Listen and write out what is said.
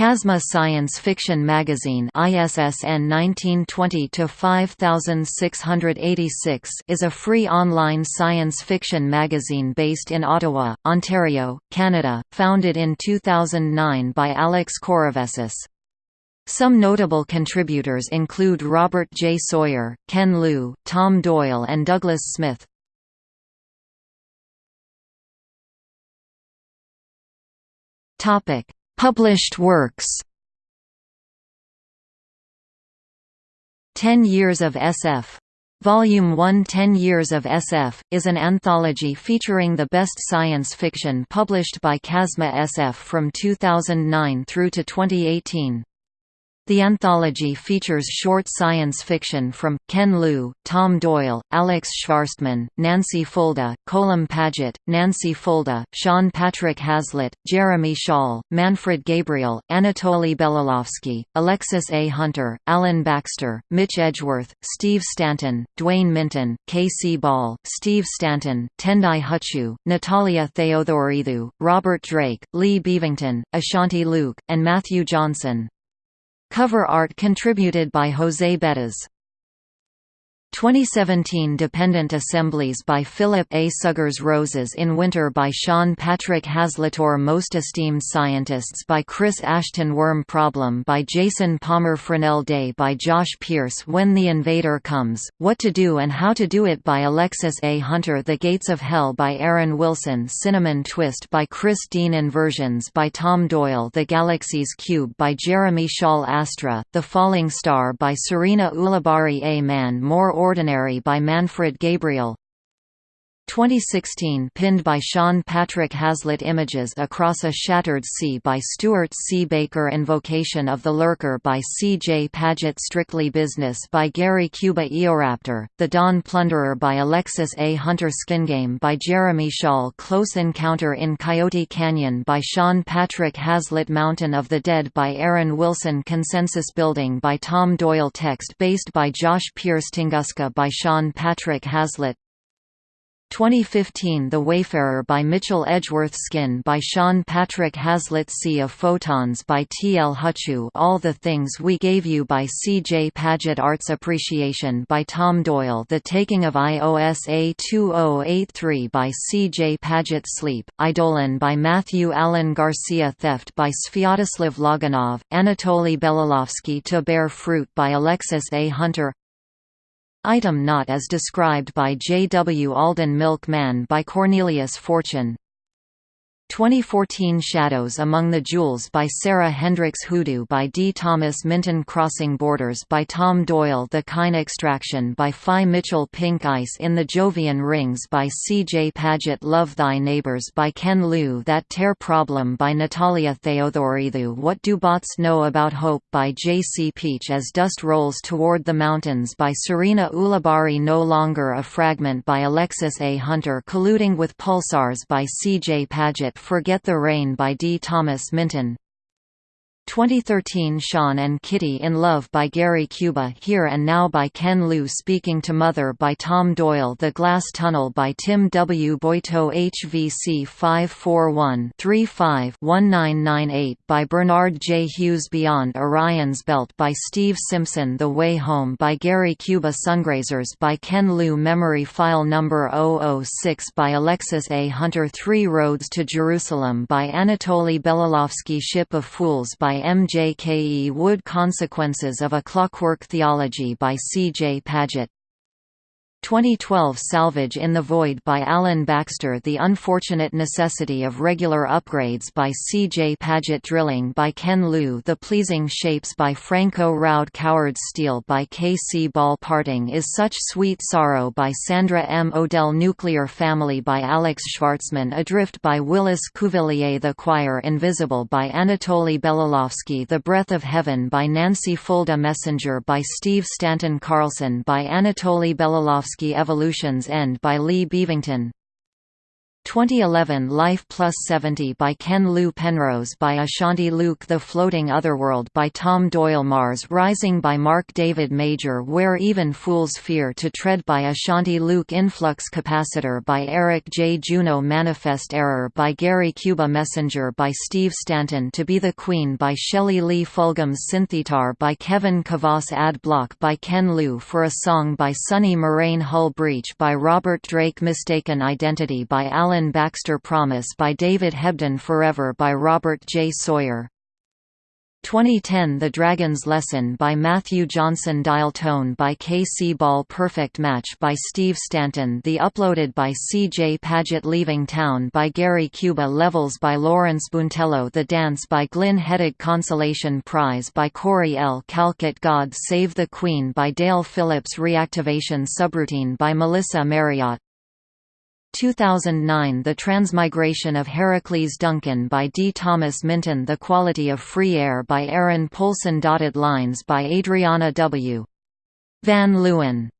Kasma Science Fiction Magazine ISSN 1920-5686 is a free online science fiction magazine based in Ottawa, Ontario, Canada, founded in 2009 by Alex Korovessis. Some notable contributors include Robert J. Sawyer, Ken Liu, Tom Doyle and Douglas Smith. Topic Published works Ten Years of SF. Volume 1 Ten Years of SF, is an anthology featuring the best science fiction published by Kasma SF from 2009 through to 2018. The anthology features short science fiction from, Ken Liu, Tom Doyle, Alex Shvartsman, Nancy Fulda, Colum Paget, Nancy Fulda, Sean Patrick Hazlitt, Jeremy Shaw, Manfred Gabriel, Anatoly Belilovsky, Alexis A. Hunter, Alan Baxter, Mitch Edgeworth, Steve Stanton, Dwayne Minton, K.C. Ball, Steve Stanton, Tendai Huchu, Natalia Theodoridou, Robert Drake, Lee Beavington, Ashanti Luke, and Matthew Johnson. Cover art contributed by Jose Bettas. 2017 Dependent Assemblies by Philip A. Suggers Roses in Winter by Sean Patrick Hazlitt Most Esteemed Scientists by Chris Ashton Worm Problem by Jason Palmer Fresnel Day by Josh Pierce When the Invader Comes, What to Do and How to Do It by Alexis A. Hunter The Gates of Hell by Aaron Wilson Cinnamon Twist by Chris Dean Inversions by Tom Doyle The Galaxy's Cube by Jeremy Shaw Astra, The Falling Star by Serena Ulibarri A Man More Ordinary by Manfred Gabriel 2016 pinned by Sean Patrick Hazlitt Images Across a Shattered Sea by Stuart C. Baker Invocation of the Lurker by C. J. Paget Strictly Business by Gary Cuba Eoraptor, The Dawn Plunderer by Alexis A. Hunter Skingame by Jeremy Shaw Close Encounter in Coyote Canyon by Sean Patrick Hazlitt Mountain of the Dead by Aaron Wilson Consensus Building by Tom Doyle Text based by Josh Pierce Tunguska by Sean Patrick Hazlitt 2015 The Wayfarer by Mitchell Edgeworth Skin by Sean Patrick Hazlitt Sea of Photons by T. L. Huchu All the Things We Gave You by C. J. Paget Arts Appreciation by Tom Doyle The Taking of IOSA 2083 by C. J. Paget Sleep, Idolin by Matthew Allen Garcia Theft by Sviatoslav Loganov, Anatoly Belilovsky To Bear Fruit by Alexis A. Hunter Item not as described by J. W. Alden milkman by Cornelius Fortune 2014 Shadows Among the Jewels by Sarah Hendricks Hoodoo by D. Thomas Minton Crossing Borders by Tom Doyle The Kine Extraction by Phi Mitchell Pink Ice in the Jovian Rings by C. J. Paget Love Thy Neighbors by Ken Liu That Tear Problem by Natalia Theodoridou What Do Bots Know About Hope by J. C. Peach As Dust Rolls Toward the Mountains by Serena Ulibarri No Longer a Fragment by Alexis A. Hunter Colluding with Pulsars by C. J. Paget Forget the Rain by D. Thomas Minton 2013 Sean and Kitty in Love by Gary Cuba Here and Now by Ken Liu Speaking to Mother by Tom Doyle The Glass Tunnel by Tim W. Boito HVC 541-35-1998 by Bernard J. Hughes Beyond Orion's Belt by Steve Simpson The Way Home by Gary Cuba Sungrazers by Ken Liu Memory File Number 006 by Alexis A. Hunter Three Roads to Jerusalem by Anatoly Belilovsky Ship of Fools by M. J. K. E. Wood Consequences of a Clockwork Theology by C. J. Paget 2012 Salvage in the Void by Alan Baxter The Unfortunate Necessity of Regular Upgrades by C. J. Paget Drilling by Ken Liu The Pleasing Shapes by Franco Roud Coward Steel by K. C. Ball Parting is Such Sweet Sorrow by Sandra M. Odell Nuclear Family by Alex Shvartsman Adrift by Willis Cuvelier The Choir Invisible by Anatoly Belilovsky The Breath of Heaven by Nancy Fulda Messenger by Steve Stanton Carlson by Anatoly Belilovsky Evolution's End by Lee Beavington 2011 Life Plus 70 by Ken Liu Penrose by Ashanti Luke The Floating Otherworld by Tom Doyle Mars Rising by Mark David Major Where Even Fools Fear to Tread by Ashanti Luke Influx Capacitor by Eric J. Juno Manifest Error by Gary Cuba Messenger by Steve Stanton To Be the Queen by Shelley Lee Fulgham's Synthetar by Kevin Kavas Ad Block by Ken Liu For a Song by Sunny Moraine Hull Breach by Robert Drake Mistaken Identity by Alan Alan Baxter Promise by David Hebden Forever by Robert J. Sawyer 2010 The Dragon's Lesson by Matthew Johnson Dial Tone by K. C. Ball Perfect Match by Steve Stanton The Uploaded by C. J. Paget Leaving Town by Gary Cuba Levels by Lawrence Buentello The Dance by Glyn Heddig Consolation Prize by Corey L. Calcutt God Save the Queen by Dale Phillips Reactivation Subroutine by Melissa Marriott 2009 The Transmigration of Heracles Duncan by D. Thomas Minton The Quality of Free Air by Aaron Polson Dotted Lines by Adriana W. Van Leeuwen